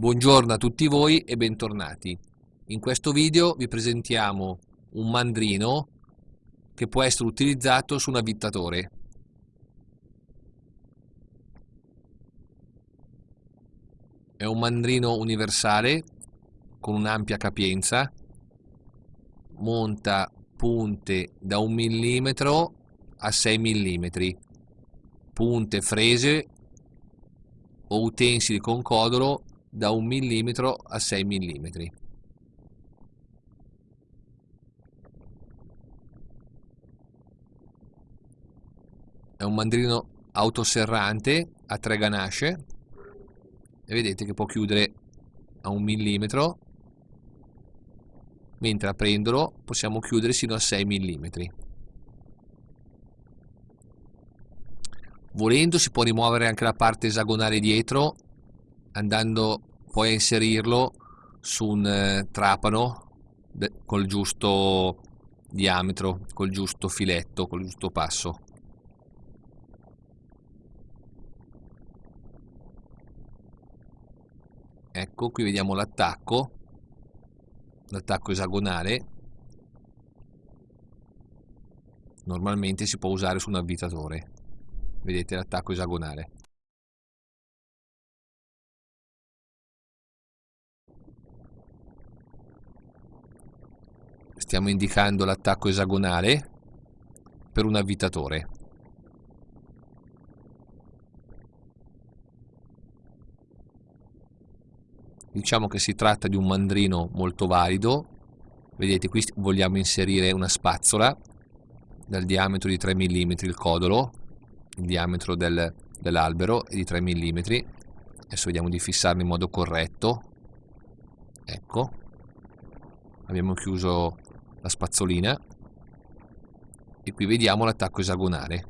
Buongiorno a tutti voi e bentornati. In questo video vi presentiamo un mandrino che può essere utilizzato su un avvittatore. È un mandrino universale con un'ampia capienza, monta punte da 1 mm a 6 mm, punte frese o utensili con codolo da 1 mm a 6 mm. È un mandrino autoserrante a tre ganasce e vedete che può chiudere a 1 mm mentre aprendolo possiamo chiudere sino a 6 mm. Volendo si può rimuovere anche la parte esagonale dietro andando poi a inserirlo su un eh, trapano col giusto diametro, col giusto filetto, col giusto passo. Ecco, qui vediamo l'attacco, l'attacco esagonale. Normalmente si può usare su un avvitatore. Vedete l'attacco esagonale. Stiamo indicando l'attacco esagonale per un avvitatore. Diciamo che si tratta di un mandrino molto valido, vedete qui vogliamo inserire una spazzola dal diametro di 3 mm il codolo, il diametro del, dell'albero è di 3 mm, adesso vediamo di fissarlo in modo corretto, ecco, abbiamo chiuso la spazzolina. E qui vediamo l'attacco esagonale.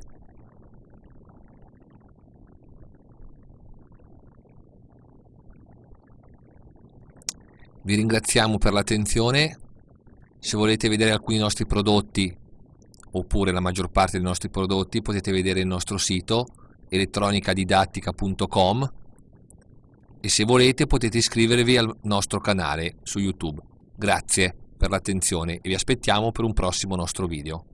Vi ringraziamo per l'attenzione. Se volete vedere alcuni nostri prodotti oppure la maggior parte dei nostri prodotti potete vedere il nostro sito elettronicadidattica.com e se volete potete iscrivervi al nostro canale su YouTube. Grazie per l'attenzione e vi aspettiamo per un prossimo nostro video.